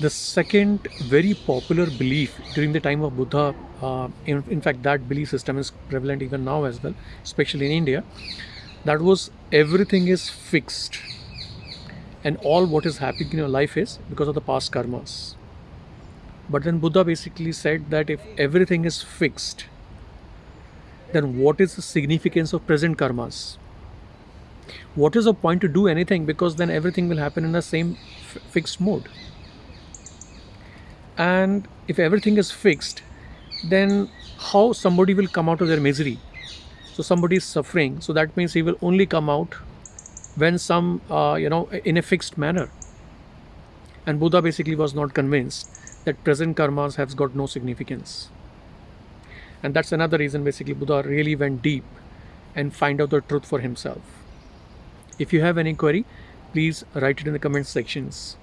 The second very popular belief during the time of Buddha, uh, in, in fact, that belief system is prevalent even now as well, especially in India, that was everything is fixed and all what is happening in your life is because of the past karmas. But then Buddha basically said that if everything is fixed, then what is the significance of present karmas? What is the point to do anything because then everything will happen in the same fixed mode. And if everything is fixed, then how somebody will come out of their misery? So somebody is suffering, so that means he will only come out when some, uh, you know, in a fixed manner. And Buddha basically was not convinced that present karmas has got no significance. And that's another reason basically Buddha really went deep and find out the truth for himself. If you have any query, please write it in the comment sections.